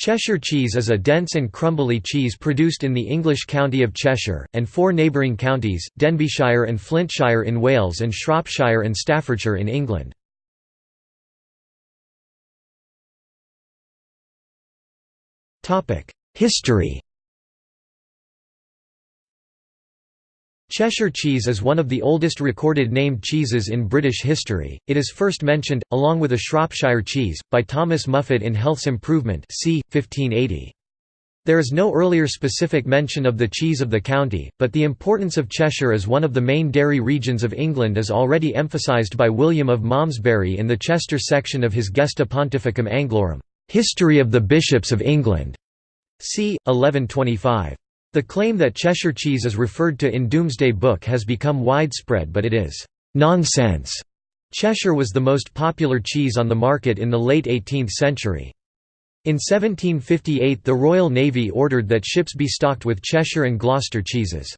Cheshire cheese is a dense and crumbly cheese produced in the English county of Cheshire, and four neighbouring counties, Denbighshire and Flintshire in Wales and Shropshire and Staffordshire in England. History Cheshire cheese is one of the oldest recorded named cheeses in British history. It is first mentioned, along with a Shropshire cheese, by Thomas Muffet in Health's Improvement c. 1580. There is no earlier specific mention of the cheese of the county, but the importance of Cheshire as one of the main dairy regions of England is already emphasised by William of Malmesbury in the Chester section of his Gesta Pontificum Anglorum, History of the Bishops of England, c. 1125. The claim that Cheshire cheese is referred to in Domesday Book has become widespread but it is nonsense. Cheshire was the most popular cheese on the market in the late 18th century. In 1758 the Royal Navy ordered that ships be stocked with Cheshire and Gloucester cheeses.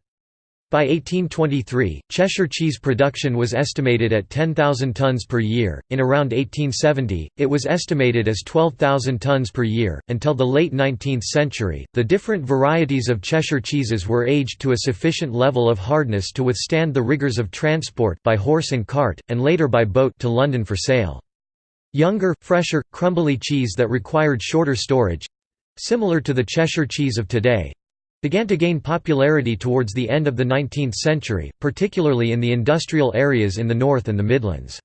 By 1823, Cheshire cheese production was estimated at 10,000 tons per year. In around 1870, it was estimated as 12,000 tons per year. Until the late 19th century, the different varieties of Cheshire cheeses were aged to a sufficient level of hardness to withstand the rigors of transport by horse and cart, and later by boat to London for sale. Younger, fresher, crumbly cheese that required shorter storage similar to the Cheshire cheese of today began to gain popularity towards the end of the 19th century, particularly in the industrial areas in the North and the Midlands.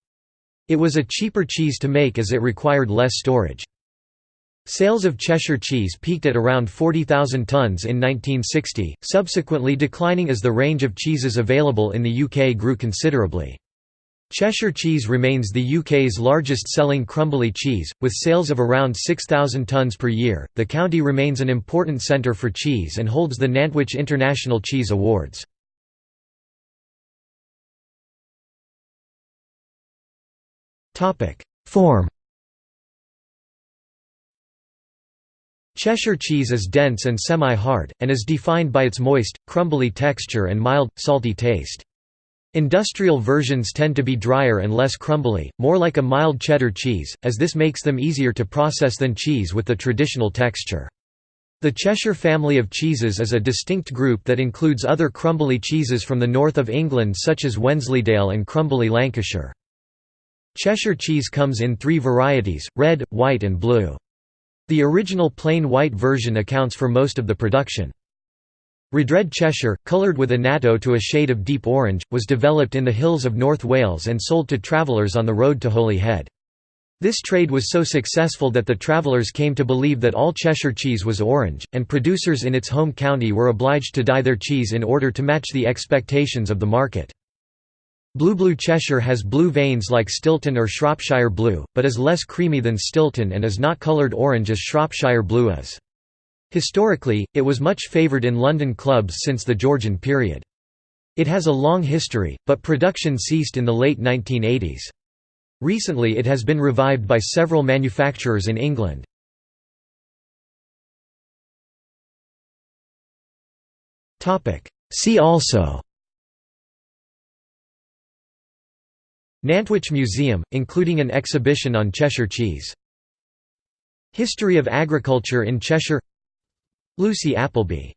It was a cheaper cheese to make as it required less storage. Sales of Cheshire cheese peaked at around 40,000 tons in 1960, subsequently declining as the range of cheeses available in the UK grew considerably. Cheshire cheese remains the UK's largest selling crumbly cheese, with sales of around 6,000 tonnes per year. The county remains an important centre for cheese and holds the Nantwich International Cheese Awards. Form Cheshire cheese is dense and semi-hard, and is defined by its moist, crumbly texture and mild, salty taste. Industrial versions tend to be drier and less crumbly, more like a mild cheddar cheese, as this makes them easier to process than cheese with the traditional texture. The Cheshire family of cheeses is a distinct group that includes other crumbly cheeses from the north of England such as Wensleydale and crumbly Lancashire. Cheshire cheese comes in three varieties, red, white and blue. The original plain white version accounts for most of the production. Rhydred Cheshire, coloured with annatto to a shade of deep orange, was developed in the hills of North Wales and sold to travellers on the road to Holyhead. This trade was so successful that the travellers came to believe that all Cheshire cheese was orange, and producers in its home county were obliged to dye their cheese in order to match the expectations of the market. Blue Blue Cheshire has blue veins like Stilton or Shropshire Blue, but is less creamy than Stilton and is not coloured orange as Shropshire Blue is. Historically, it was much favoured in London clubs since the Georgian period. It has a long history, but production ceased in the late 1980s. Recently it has been revived by several manufacturers in England. See also Nantwich Museum, including an exhibition on Cheshire cheese History of agriculture in Cheshire Lucy Appleby